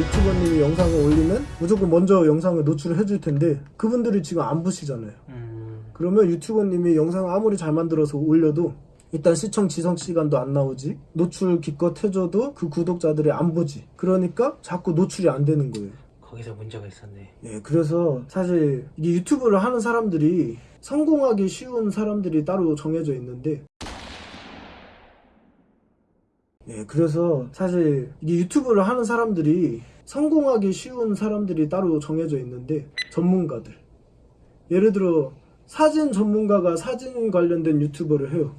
1400명한테 유튜버님이 영상을 올리면 무조건 먼저 영상을 노출을 해줄 텐데 그분들이 지금 안 보시잖아요. 음, 그러면 유튜버님이 영상을 아무리 잘 만들어서 올려도 일단 시청 지속 시간도 안 나오지 노출 기껏 해줘도 그 구독자들이 안 보지 그러니까 자꾸 노출이 안 되는 거예요. 거기서 문제가 있었네. 예, 그래서 사실 이게 유튜브를 하는 사람들이 성공하기 쉬운 사람들이 따로 정해져 있는데 예, 그래서 사실 이게 유튜브를 하는 사람들이 성공하기 쉬운 사람들이 따로 정해져 있는데 전문가들 예를 들어 사진 전문가가 사진 관련된 유튜버를 해요.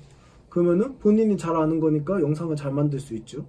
그러면은 본인이 잘 아는 거니까 영상을 잘 만들 수 있죠.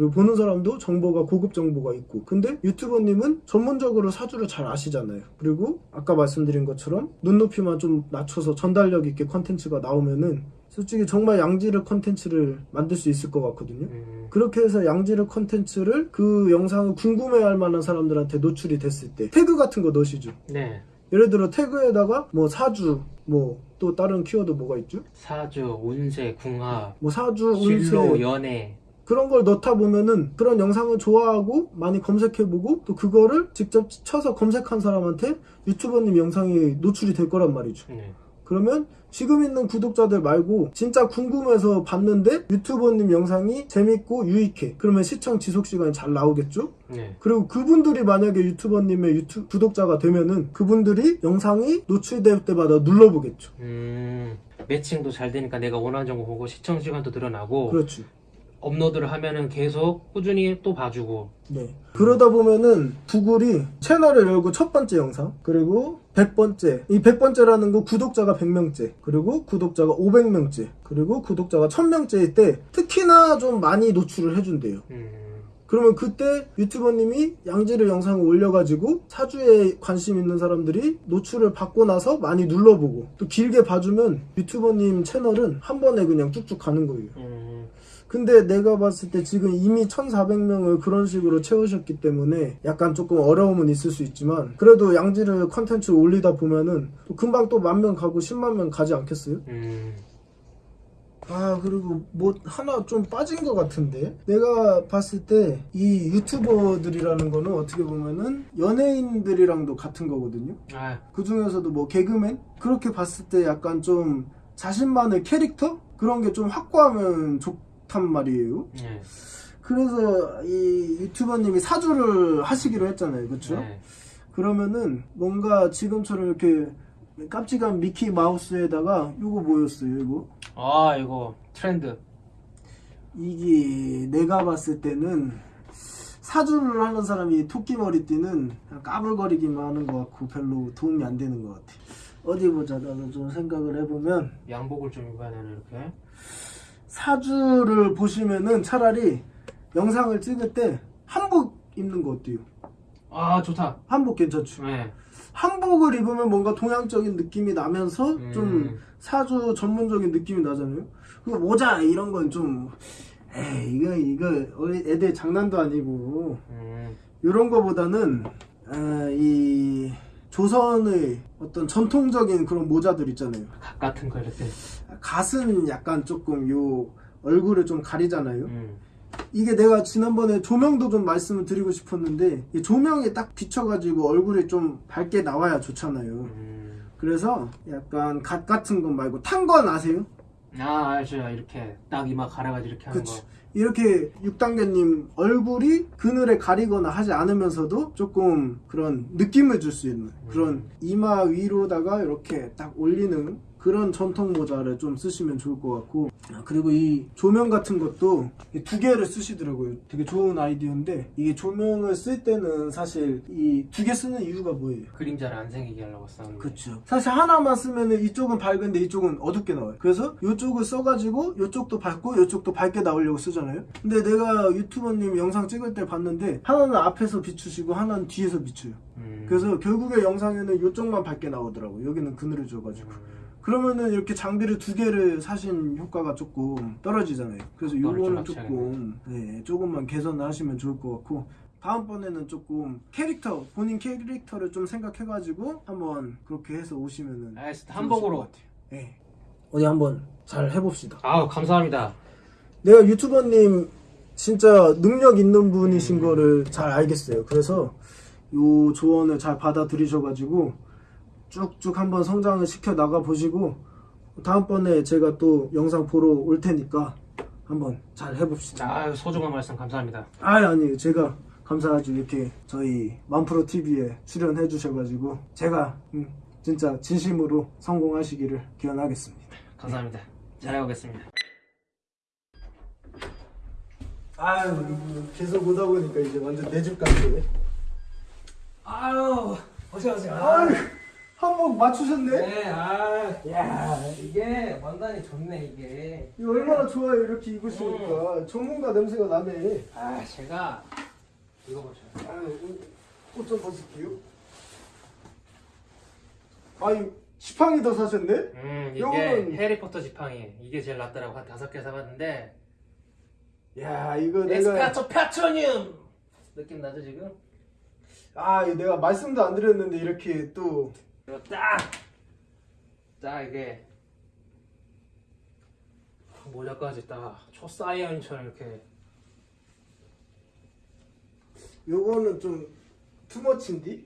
그리고 보는 사람도 정보가 고급 정보가 있고. 근데 유튜버님은 전문적으로 사주를 잘 아시잖아요. 그리고 아까 말씀드린 것처럼 눈높이만 좀 낮춰서 전달력 있게 컨텐츠가 나오면은 솔직히 정말 양질의 컨텐츠를 만들 수 있을 것 같거든요. 음, 그렇게 해서 양질의 컨텐츠를 그 영상을 궁금해할 만한 사람들한테 노출이 됐을 때 태그 같은 거 넣으시죠. 네. 예를 들어 태그에다가 뭐 사주 뭐 또 다른 키워드 뭐가 있죠? 사주, 운세, 궁합, 뭐 사주 진로, 운세 연애. 그런 걸 넣다 보면은 그런 영상을 좋아하고 많이 검색해보고 또 그거를 직접 쳐서 검색한 사람한테 유튜버님 영상이 노출이 될 거란 말이죠. 네. 그러면 지금 있는 구독자들 말고 진짜 궁금해서 봤는데 유튜버님 영상이 재밌고 유익해. 그러면 시청 지속 시간이 잘 나오겠죠? 네. 그리고 그분들이 만약에 유튜버님의 유튜 구독자가 되면은 그분들이 영상이 노출될 때마다 눌러보겠죠. 음, 매칭도 잘 되니까 내가 원하는 정보 보고 시청 시간도 늘어나고 그렇죠. 업로드를 하면은 계속 꾸준히 또 봐주고. 네. 그러다 보면은 구글이 채널을 열고 첫 번째 영상, 그리고 100번째. 이 100번째라는 거 구독자가 100명째, 그리고 구독자가 500명째, 그리고 구독자가 1000명째일 때 특히나 좀 많이 노출을 해준대요. 음, 그러면 그때 유튜버님이 양질의 영상을 올려가지고 사주에 관심 있는 사람들이 노출을 받고 나서 많이 눌러보고 또 길게 봐주면 유튜버님 채널은 한 번에 그냥 쭉쭉 가는 거예요. 음, 근데 내가 봤을 때 지금 이미 1400명을 그런 식으로 채우셨기 때문에 약간 조금 어려움은 있을 수 있지만 그래도 양질의 컨텐츠 올리다 보면은 또 금방 또 만 명 가고 10만 명 가지 않겠어요? 음, 아 그리고 뭐 하나 좀 빠진 것 같은데? 내가 봤을 때 이 유튜버들이라는 거는 어떻게 보면은 연예인들이랑도 같은 거거든요. 아, 그 중에서도 뭐 개그맨? 그렇게 봤을 때 약간 좀 자신만의 캐릭터? 그런 게 좀 확고하면 좋 단 말이에요 네. 그래서 이 유튜버님이 사주를 하시기로 했잖아요 그렇죠? 네. 그러면은 뭔가 지금처럼 이렇게 깜찍한 미키 마우스에다가 이거 뭐였어요 이거 아, 이거 트렌드. 이게 내가 봤을 때는 사주를 하는 사람이 토끼 머리띠는 까불거리기만 하는 것 같고 별로 도움이 안 되는 것 같아. 어디 보자. 나는 좀 생각을 해보면 양복을 좀 입어야 되나 이렇게. 사주를 보시면은 차라리 영상을 찍을 때 한복 입는 거 어때요? 아, 좋다. 한복 괜찮죠? 네. 한복을 입으면 뭔가 동양적인 느낌이 나면서 음. 좀 사주 전문적인 느낌이 나잖아요. 그 모자 이런 건 좀 에이 이거 이거 애들 장난도 아니고 음, 이런 거보다는 아, 이 조선의 어떤 전통적인 그런 모자들 있잖아요. 각 같은 거 이렇게. 갓은 약간 조금 요 얼굴을 좀 가리잖아요. 음, 이게 내가 지난번에 조명도 좀 말씀을 드리고 싶었는데 이 조명이 딱 비춰가지고 얼굴이 좀 밝게 나와야 좋잖아요. 음. 그래서 약간 갓 같은 건 말고 탄 건 아세요? 아, 알죠. 이렇게 딱 이마 갈아가지고 이렇게 하는 그치. 거. 이렇게 육단계님 얼굴이 그늘에 가리거나 하지 않으면서도 조금 그런 느낌을 줄 수 있는 그런 이마 위로다가 이렇게 딱 올리는 그런 전통 모자를 좀 쓰시면 좋을 것 같고 아, 그리고 이 조명 같은 것도 이두 개를 쓰시더라고요 되게 좋은 아이디어인데 이게 조명을 쓸 때는 사실 이 두 개 쓰는 이유가 뭐예요? 그림자를 안 생기게 하려고 거. 그렇죠. 사실 하나만 쓰면은 이쪽은 밝은데 이쪽은 어둡게 나와요. 그래서 이쪽을 써가지고 이쪽도 밝고 이쪽도 밝게 나오려고 쓰잖아요. 근데 내가 유튜버님 영상 찍을 때 봤는데 하나는 앞에서 비추시고 하나는 뒤에서 비춰요. 음. 그래서 결국에 영상에는 이쪽만 밝게 나오더라고. 요 여기는 그늘을 줘가지고. 음. 그러면은 이렇게 장비를 두 개를 사신 효과가 조금 떨어지잖아요. 그래서 요거는. 조금 네, 조금만 개선을 하시면 좋을 것 같고 다음번에는 조금 캐릭터 본인 캐릭터를 좀 생각해가지고 한번 그렇게 해서 오시면은 알겠습니다. 한복으로. 것 같아요. 네. 어디 한번 잘 해봅시다. 아우, 감사합니다. 내가 유튜버님 진짜 능력 있는 분이신 거를 잘 알겠어요. 그래서 요 조언을 잘 받아들이셔가지고 쭉쭉 한번 성장을 시켜 나가 보시고 다음번에 제가 또 영상 보러 올 테니까 한번 잘 해봅시다. 아유 소중한 말씀 감사합니다. 아 아니에요. 제가 감사하죠. 이렇게 저희 만프로 TV에 출연해 주셔가지고 제가 음, 진짜 진심으로 성공하시기를 기원하겠습니다. 감사합니다. 잘해보겠습니다. 아유 계속 오다 보니까 이제 완전 내 집 같네. 아유 어서 오세요. 아유 한복 맞추셨네. 네, 아, 야, 이게 완전히 좋네 이게. 이거 얼마나 좋아요 이렇게 입으시니까 전문가 냄새가 나네. 아, 제가 이거 보죠. 아유 옷좀 벗을게요. 아유 지팡이 더 사셨네? 음, 이게 요거는- 해리포터 지팡이. 이게 제일 낫더라고 한 다섯 개 사봤는데. 야 이거 내가 에스카토 파트로늄 느낌 나죠 지금? 아 내가 말씀도 안 드렸는데 이렇게 또 이거 딱, 딱 이게 모자까지 딱 초사이언처럼 이렇게. 요거는 좀 투머치인디?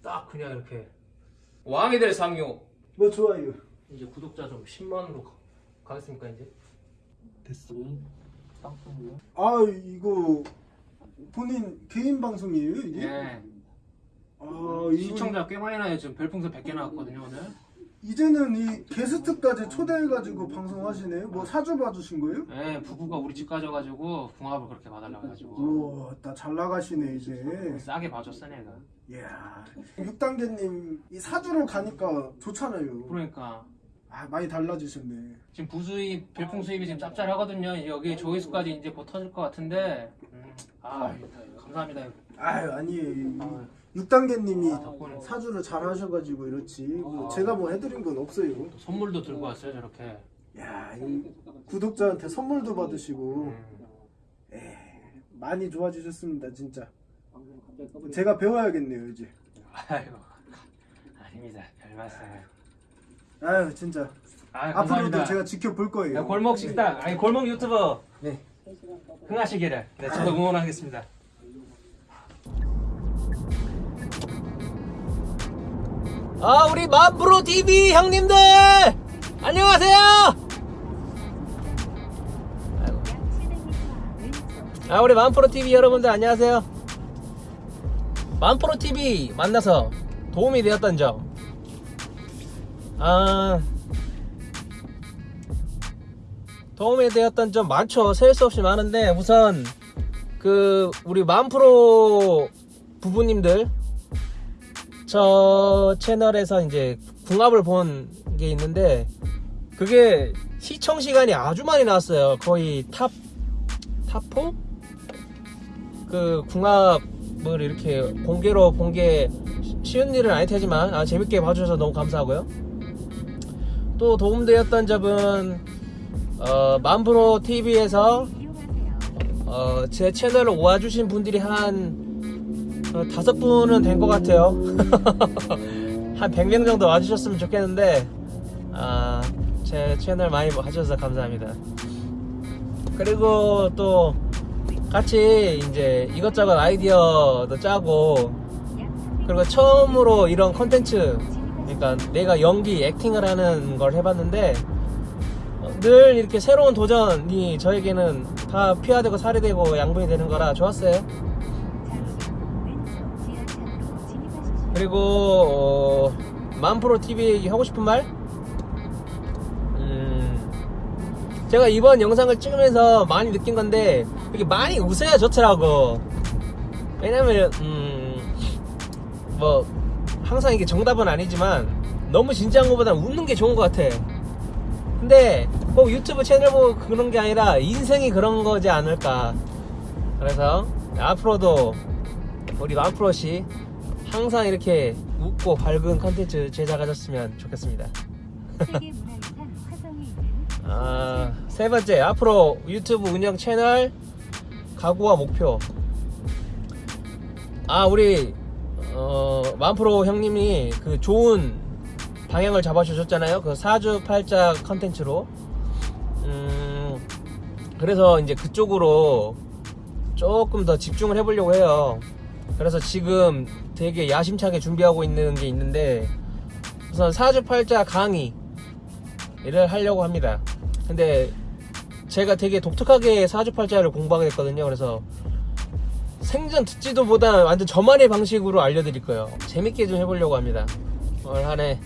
딱 그냥 이렇게 왕이 될 상요. 뭐 좋아요. 이제 구독자 좀 10만으로 가겠습니까 이제? 됐어. 빵빵이요? 아 이거 본인 개인 방송이에요 이게? 예. 아 이거 시청자 꽤 많이 나요. 지금 별풍선 100개 나왔거든요 오늘. 이제는 이 게스트까지 초대해가지고 방송하시네요. 뭐 사주 봐주신 거예요? 예, 부부가 우리 집 가져가지고 궁합을 그렇게 봐달라고 해가지고 우와 나잘 나가시네 이제. 싸게 봐줬어 내가. 이야 6단계님 이 사주로 가니까 좋잖아요. 그러니까 아 많이 달라지셨네. 지금 부수입 별풍 수입이 지금 짭짤하거든요. 여기 조회수까지 이제 곧 터질 것 같은데. 음, 아 감사합니다. 아유 아니에요. 아, 6단계님이 덕분에 사주를 잘 하셔가지고 이렇지. 뭐 제가 뭐 해드린 건 없어요. 또 선물도 들고 왔어요 저렇게. 야, 이 구독자한테 선물도 받으시고 음, 에이, 많이 좋아지셨습니다, 진짜. 제가 배워야겠네요, 이제. 아이고 아닙니다. 별 말씀을. 아유, 진짜. 아 앞으로도. 제가 지켜볼 거예요. 야, 골목 식당 아니 골목 유튜버 네. 흥하시기를 네, 저도 응원하겠습니다. 아 우리 만프로 TV 형님들 안녕하세요. 아 우리 만프로 TV 여러분들 안녕하세요. 만프로 TV 만나서 도움이 되었던 점. 아 도움이 되었던 점 많죠. 셀 수 없이 많은데 우선 그 우리 만프로 부부님들 저 채널에서 이제 궁합을 본 게 있는데 그게 시청 시간이 아주 많이 나왔어요. 거의 top top 4? 그 궁합을 이렇게 공개로 본 게 쉬운 일은 아닐 테지만 아, 재밌게 봐주셔서 너무 감사하고요. 또 도움되었던 점은 어, 만프로 TV에서 어, 제 채널을 와주신 분들이 한 어, 다섯 분은 된 것 같아요. 한 100명 정도 와주셨으면 좋겠는데 아, 제 채널 많이 봐주셔서 감사합니다. 그리고 또 같이 이제 이것저것 아이디어도 짜고 그리고 처음으로 이런 컨텐츠 그러니까 내가 연기 액팅을 하는 걸 해봤는데 어, 늘 이렇게 새로운 도전이 저에게는 다 피가 되고 살이 되고 양분이 되는 거라 좋았어요. 그리고 어, 만프로 TV 하고 싶은 말? 음, 제가 이번 영상을 찍으면서 많이 느낀 건데 이렇게 많이 웃어야 좋더라고. 왜냐면 음, 뭐 항상 이게 정답은 아니지만 너무 진지한 것보다 웃는 게 좋은 것 같아. 근데 꼭 유튜브 채널 보고 그런 게 아니라 인생이 그런 거지 않을까. 그래서 앞으로도 우리 만프로씨 항상 이렇게 웃고 밝은 컨텐츠 제작하셨으면 좋겠습니다. 아, 세 번째, 앞으로 유튜브 운영 채널 각오와 목표. 아, 우리, 어, 만프로 형님이 그 좋은 방향을 잡아주셨잖아요. 그 사주팔자 컨텐츠로. 음, 그래서 이제 그쪽으로 조금 더 집중을 해보려고 해요. 그래서 지금 되게 야심차게 준비하고 있는 게 있는데 우선 사주팔자 강의를 하려고 합니다. 근데 제가 되게 독특하게 사주팔자를 공부하게 됐거든요. 그래서 생전 듣지도 보다 완전 저만의 방식으로 알려드릴 거예요. 재밌게 좀 해보려고 합니다. 올 한해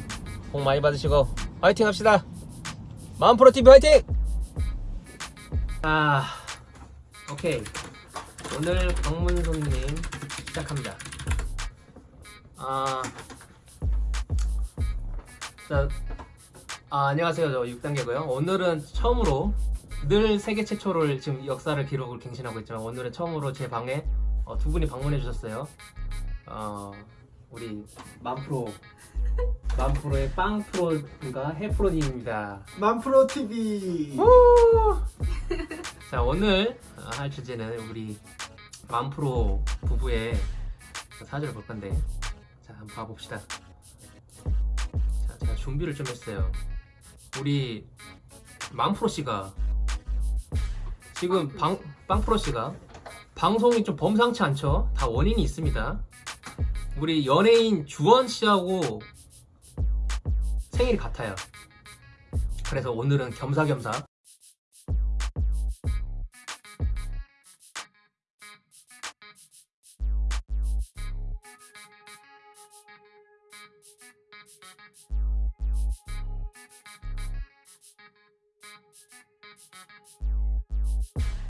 복 많이 받으시고 화이팅 합시다. 마음프로TV 화이팅! 아, 오케이. 오늘 방문 손님 시작합니다. 아, 자, 아, 안녕하세요. 저 6단계고요. 오늘은 처음으로 늘 세계 최초를 지금 역사를 기록을 갱신하고 있지만 오늘은 처음으로 제 방에 어, 두 분이 방문해 주셨어요. 어, 우리 만프로 만프로의 빵프로인가 해프로님입니다. 만프로 TV. 자 오늘 어, 할 주제는 우리 만프로 부부의 사주를 볼 건데 자 한번 봐봅시다. 자 제가 준비를 좀 했어요. 우리 만프로 씨가 지금 방, 빵프로 씨가 방송이 좀 범상치 않죠? 다 원인이 있습니다. 우리 연예인 주원 씨하고 생일이 같아요. 그래서 오늘은 겸사겸사